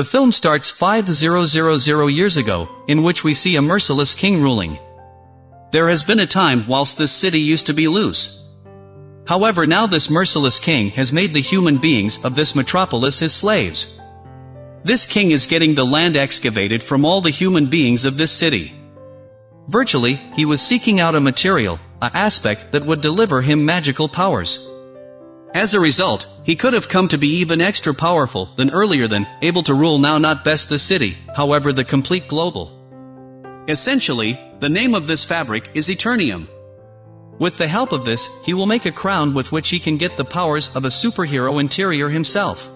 The film starts 5000 years ago, in which we see a merciless king ruling. There has been a time whilst this city used to be loose. However now this merciless king has made the human beings of this metropolis his slaves. This king is getting the land excavated from all the human beings of this city. Virtually, he was seeking out a material, a aspect that would deliver him magical powers. As a result, he could have come to be even extra powerful than earlier than, able to rule now not best the city, however the complete global. Essentially, the name of this fabric is Eternium. With the help of this, he will make a crown with which he can get the powers of a superhero interior himself.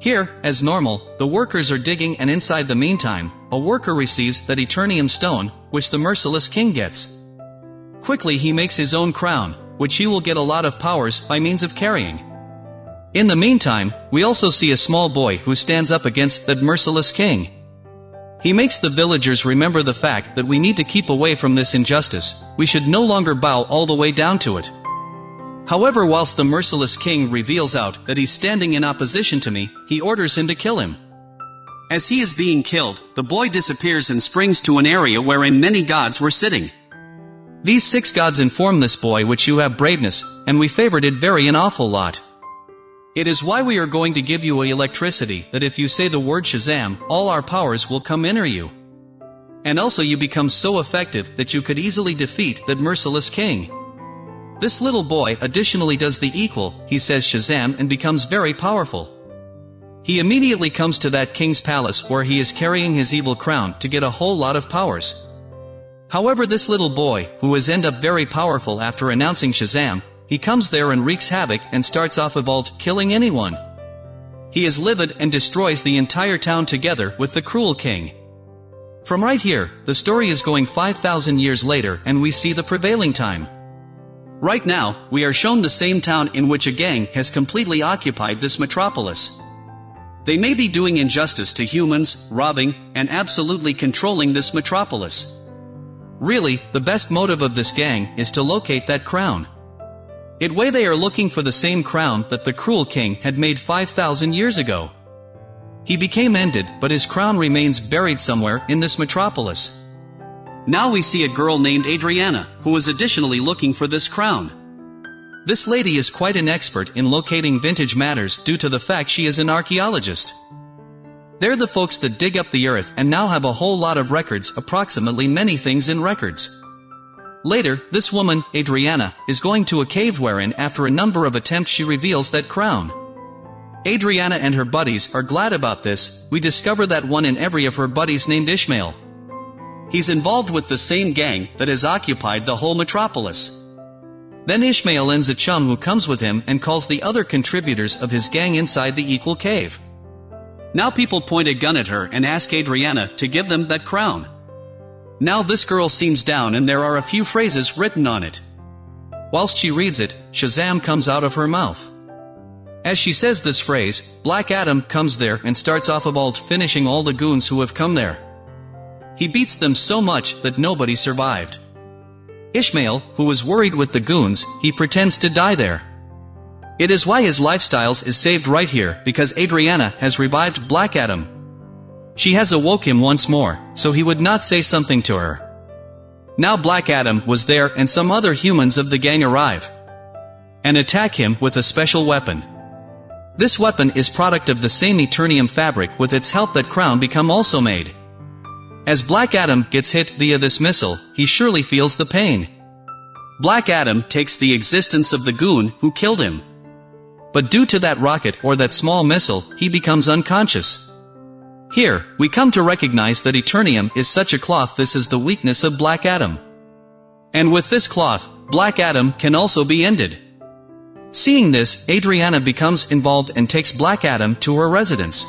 Here, as normal, the workers are digging and inside the meantime, a worker receives that Eternium stone, which the merciless king gets. Quickly he makes his own crown, which he will get a lot of powers by means of carrying. In the meantime, we also see a small boy who stands up against that merciless king. He makes the villagers remember the fact that we need to keep away from this injustice, we should no longer bow all the way down to it. However whilst the merciless king reveals out that he's standing in opposition to me, he orders him to kill him. As he is being killed, the boy disappears and springs to an area wherein many gods were sitting. These six gods inform this boy which you have braveness, and we favored it very an awful lot. It is why we are going to give you a electricity that if you say the word Shazam, all our powers will come enter you. And also you become so effective that you could easily defeat that merciless king. This little boy additionally does the equal, he says Shazam and becomes very powerful. He immediately comes to that king's palace where he is carrying his evil crown to get a whole lot of powers. However this little boy, who is end up very powerful after announcing Shazam, he comes there and wreaks havoc and starts off evolved, killing anyone. He is livid and destroys the entire town together with the cruel king. From right here, the story is going 5,000 years later and we see the prevailing time. Right now, we are shown the same town in which a gang has completely occupied this metropolis. They may be doing injustice to humans, robbing, and absolutely controlling this metropolis. Really, the best motive of this gang is to locate that crown. It way they are looking for the same crown that the cruel king had made 5,000 years ago. He became ended, but his crown remains buried somewhere in this metropolis. Now we see a girl named Adriana, who is additionally looking for this crown. This lady is quite an expert in locating vintage matters due to the fact she is an archaeologist. They're the folks that dig up the earth and now have a whole lot of records approximately many things in records. Later, this woman, Adriana, is going to a cave wherein after a number of attempts she reveals that crown. Adriana and her buddies are glad about this, we discover that one in every of her buddies named Ishmael. He's involved with the same gang that has occupied the whole metropolis. Then Ishmael ends a chum who comes with him and calls the other contributors of his gang inside the equal cave. Now people point a gun at her and ask Adriana to give them that crown. Now this girl seems down and there are a few phrases written on it. Whilst she reads it, Shazam comes out of her mouth. As she says this phrase, Black Adam comes there and starts off of alt finishing all the goons who have come there. He beats them so much that nobody survived. Ishmael, who was worried with the goons, he pretends to die there. It is why his lifestyles is saved right here because Adriana has revived Black Adam. She has awoke him once more, so he would not say something to her. Now Black Adam was there and some other humans of the gang arrive and attack him with a special weapon. This weapon is product of the same Eternium fabric with its help that crown become also made. As Black Adam gets hit via this missile, he surely feels the pain. Black Adam takes the existence of the goon who killed him. But due to that rocket or that small missile, he becomes unconscious. Here, we come to recognize that Eternium is such a cloth this is the weakness of Black Adam. And with this cloth, Black Adam can also be ended. Seeing this, Adriana becomes involved and takes Black Adam to her residence.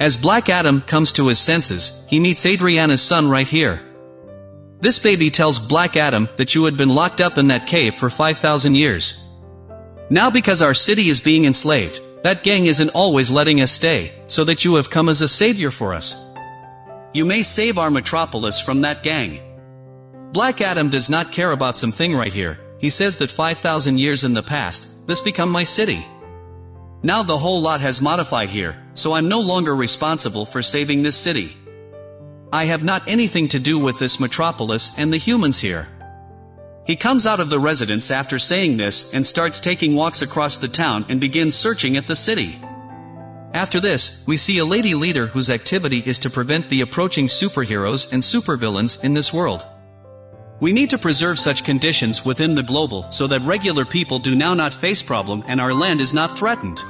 As Black Adam comes to his senses, he meets Adriana's son right here. This baby tells Black Adam that you had been locked up in that cave for 5,000 years. Now because our city is being enslaved, that gang isn't always letting us stay, so that you have come as a savior for us. You may save our metropolis from that gang. Black Adam does not care about something right here, he says that 5,000 years in the past, this become my city. Now the whole lot has modified here, so I'm no longer responsible for saving this city. I have not anything to do with this metropolis and the humans here. He comes out of the residence after saying this and starts taking walks across the town and begins searching at the city. After this, we see a lady leader whose activity is to prevent the approaching superheroes and supervillains in this world. We need to preserve such conditions within the global so that regular people do now not face problem and our land is not threatened.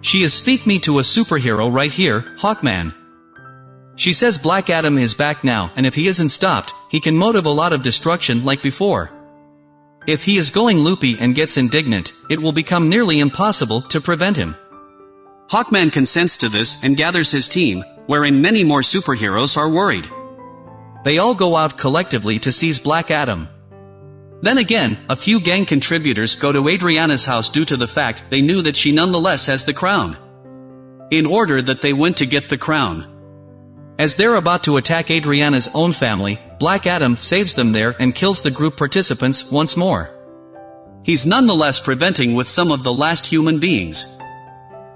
She is speak me to a superhero right here, Hawkman. She says Black Adam is back now and if he isn't stopped, he can motive a lot of destruction like before. If he is going loopy and gets indignant, it will become nearly impossible to prevent him. Hawkman consents to this and gathers his team, wherein many more superheroes are worried. They all go out collectively to seize Black Adam. Then again, a few gang contributors go to Adriana's house due to the fact they knew that she nonetheless has the crown. In order that they went to get the crown. As they're about to attack Adriana's own family, Black Adam saves them there and kills the group participants once more. He's nonetheless preventing with some of the last human beings.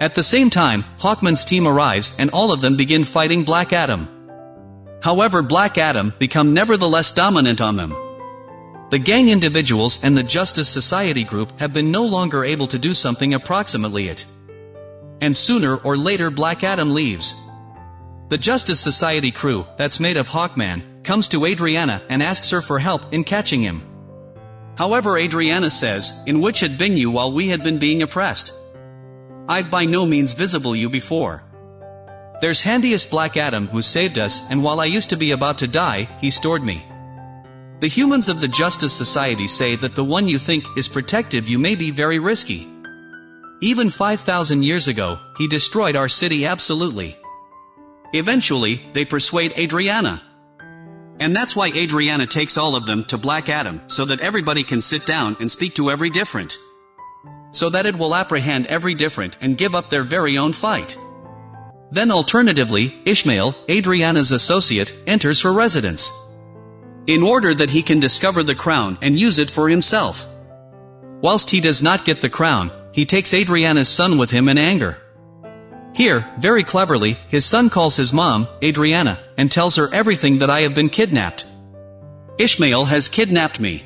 At the same time, Hawkman's team arrives and all of them begin fighting Black Adam. However Black Adam become nevertheless dominant on them. The gang individuals and the Justice Society group have been no longer able to do something approximately it. And sooner or later Black Adam leaves. The Justice Society crew, that's made of Hawkman, comes to Adriana and asks her for help in catching him. However Adriana says, in which had been you while we had been being oppressed. I've by no means visible you before. There's handiest Black Adam who saved us and while I used to be about to die, he stored me. The humans of the Justice Society say that the one you think is protective you may be very risky. Even 5,000 years ago, he destroyed our city absolutely. Eventually, they persuade Adriana. And that's why Adriana takes all of them to Black Adam, so that everybody can sit down and speak to every different so that it will apprehend every different and give up their very own fight. Then alternatively, Ishmael, Adriana's associate, enters her residence. In order that he can discover the crown and use it for himself. Whilst he does not get the crown, he takes Adriana's son with him in anger. Here, very cleverly, his son calls his mom, Adriana, and tells her everything that I have been kidnapped. Ishmael has kidnapped me.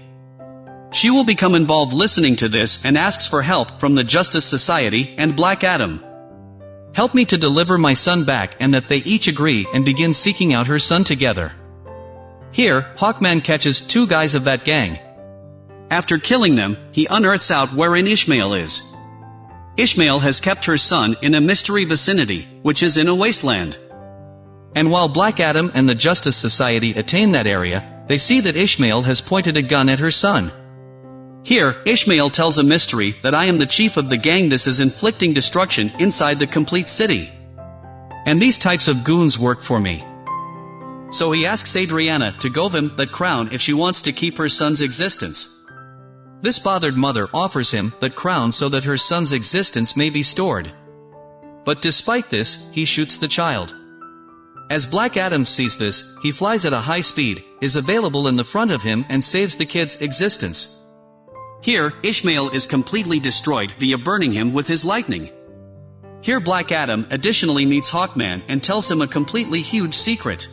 She will become involved listening to this and asks for help from the Justice Society and Black Adam. Help me to deliver my son back and that they each agree and begin seeking out her son together. Here, Hawkman catches two guys of that gang. After killing them, he unearths out wherein Ishmael is. Ishmael has kept her son in a mystery vicinity, which is in a wasteland. And while Black Adam and the Justice Society attain that area, they see that Ishmael has pointed a gun at her son. Here, Ishmael tells a mystery that I am the chief of the gang this is inflicting destruction inside the complete city. And these types of goons work for me. So he asks Adriana to go him that crown if she wants to keep her son's existence. This bothered mother offers him that crown so that her son's existence may be stored. But despite this, he shoots the child. As Black Adam sees this, he flies at a high speed, is available in the front of him and saves the kid's existence. Here, Ishmael is completely destroyed via burning him with his lightning. Here Black Adam additionally meets Hawkman and tells him a completely huge secret.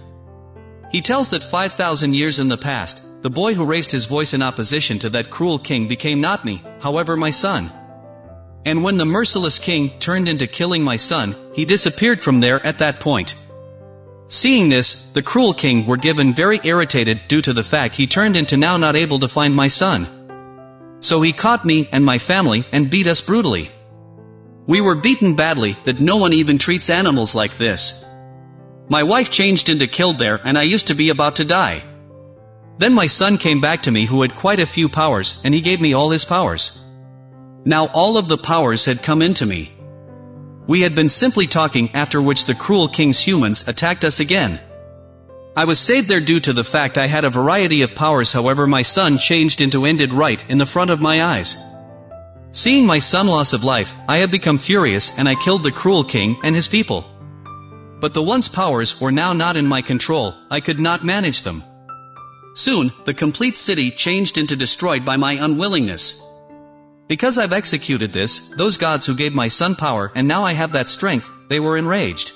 He tells that 5,000 years in the past, the boy who raised his voice in opposition to that cruel king became not me, however my son. And when the merciless king turned into killing my son, he disappeared from there at that point. Seeing this, the cruel king were given very irritated due to the fact he turned into now not able to find my son. So he caught me and my family and beat us brutally. We were beaten badly that no one even treats animals like this. My wife changed into killed there and I used to be about to die. Then my son came back to me who had quite a few powers and he gave me all his powers. Now all of the powers had come into me. We had been simply talking after which the cruel king's humans attacked us again. I was saved there due to the fact I had a variety of powers however my son changed into ended right in the front of my eyes. Seeing my son loss of life, I had become furious and I killed the cruel king and his people. But the once powers were now not in my control, I could not manage them. Soon, the complete city changed into destroyed by my unwillingness. Because I've executed this, those gods who gave my son power and now I have that strength, they were enraged.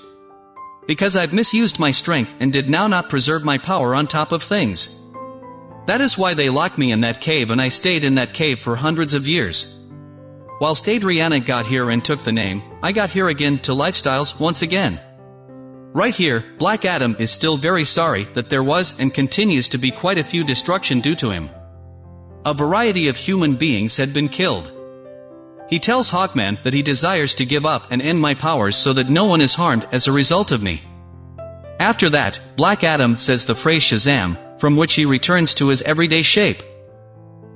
Because I've misused my strength and did now not preserve my power on top of things. That is why they locked me in that cave and I stayed in that cave for hundreds of years. Whilst Adriana got here and took the name, I got here again to lifestyles once again. Right here, Black Adam is still very sorry that there was and continues to be quite a few destruction due to him. A variety of human beings had been killed. He tells Hawkman that he desires to give up and end my powers so that no one is harmed as a result of me. After that, Black Adam says the phrase Shazam, from which he returns to his everyday shape.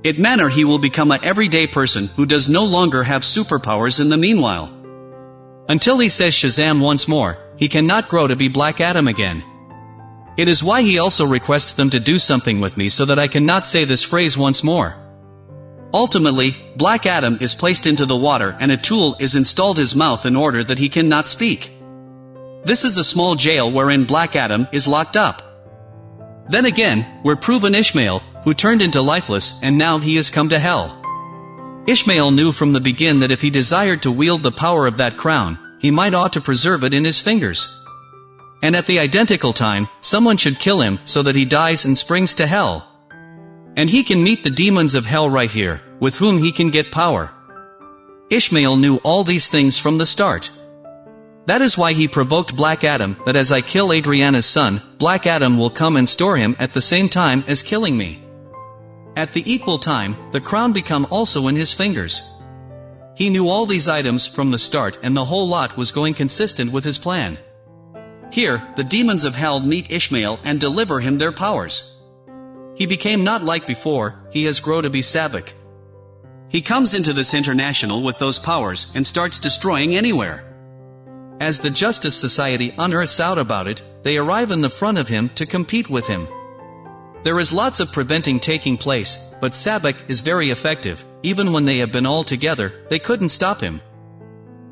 It manner he will become a everyday person who does no longer have superpowers in the meanwhile. Until he says Shazam once more, he cannot grow to be Black Adam again. It is why he also requests them to do something with me so that I cannot say this phrase once more. Ultimately, Black Adam is placed into the water and a tool is installed his mouth in order that he cannot speak. This is a small jail wherein Black Adam is locked up. Then again, we're proven Ishmael, who turned into lifeless and now he has come to hell. Ishmael knew from the begin that if he desired to wield the power of that crown, he might ought to preserve it in his fingers. And at the identical time, someone should kill him so that he dies and springs to hell. And he can meet the demons of hell right here, with whom he can get power. Ishmael knew all these things from the start. That is why he provoked Black Adam, that as I kill Adriana's son, Black Adam will come and store him at the same time as killing me. At the equal time, the crown become also in his fingers. He knew all these items from the start and the whole lot was going consistent with his plan. Here, the demons of hell meet Ishmael and deliver him their powers. He became not like before, he has grown to be Sabbac. He comes into this international with those powers and starts destroying anywhere. As the Justice Society unearths out about it, they arrive in the front of him to compete with him. There is lots of preventing taking place, but Sabbac is very effective, even when they have been all together, they couldn't stop him.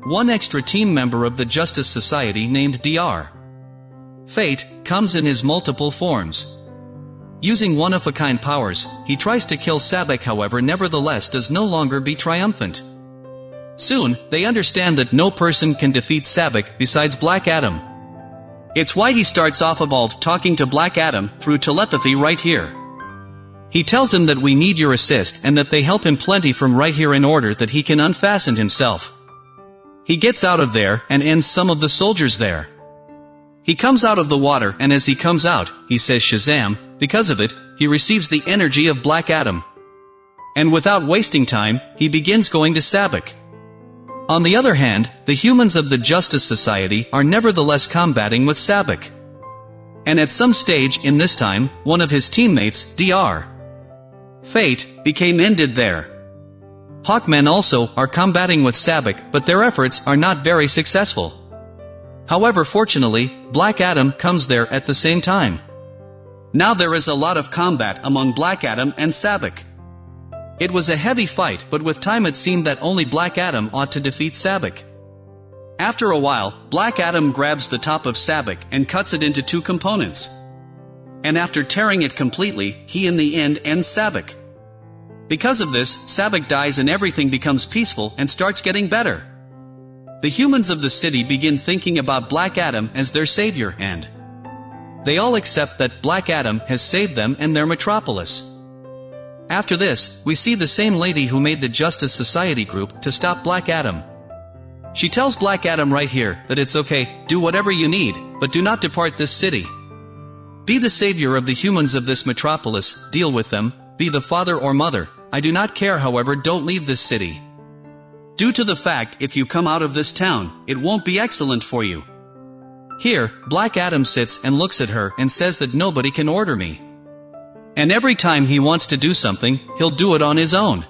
One extra team member of the Justice Society named DR. Fate comes in his multiple forms. Using one-of-a-kind powers, he tries to kill Sabbac however nevertheless does no longer be triumphant. Soon, they understand that no person can defeat Sabbac besides Black Adam. It's why he starts off evolved talking to Black Adam through telepathy right here. He tells him that we need your assist and that they help him plenty from right here in order that he can unfasten himself. He gets out of there and ends some of the soldiers there. He comes out of the water and as he comes out, he says Shazam, because of it, he receives the energy of Black Adam. And without wasting time, he begins going to Sabbac. On the other hand, the humans of the Justice Society are nevertheless combating with Sabbac. And at some stage in this time, one of his teammates, Dr. Fate, became ended there. Hawkman also are combating with Sabbac but their efforts are not very successful. However fortunately, Black Adam comes there at the same time. Now there is a lot of combat among Black Adam and Sabbac. It was a heavy fight but with time it seemed that only Black Adam ought to defeat Sabbac. After a while, Black Adam grabs the top of Sabbac and cuts it into two components. And after tearing it completely, he in the end ends Sabbac. Because of this, Sabbac dies and everything becomes peaceful and starts getting better. The humans of the city begin thinking about Black Adam as their savior and they all accept that Black Adam has saved them and their metropolis. After this, we see the same lady who made the Justice Society group to stop Black Adam. She tells Black Adam right here that it's okay, do whatever you need, but do not depart this city. Be the savior of the humans of this metropolis, deal with them, be the father or mother, I do not care however don't leave this city. Due to the fact if you come out of this town, it won't be excellent for you. Here, Black Adam sits and looks at her and says that nobody can order me. And every time he wants to do something, he'll do it on his own.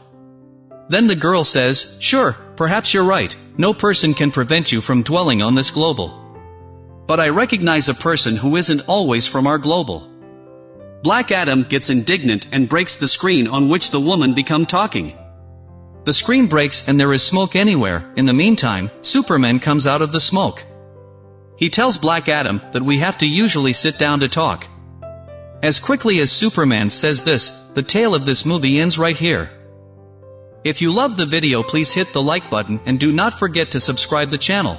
Then the girl says, sure, perhaps you're right, no person can prevent you from dwelling on this global. But I recognize a person who isn't always from our global. Black Adam gets indignant and breaks the screen on which the woman become talking. The screen breaks and there is smoke anywhere, in the meantime, Superman comes out of the smoke. He tells Black Adam that we have to usually sit down to talk. As quickly as Superman says this, the tale of this movie ends right here. If you love the video please hit the like button and do not forget to subscribe the channel.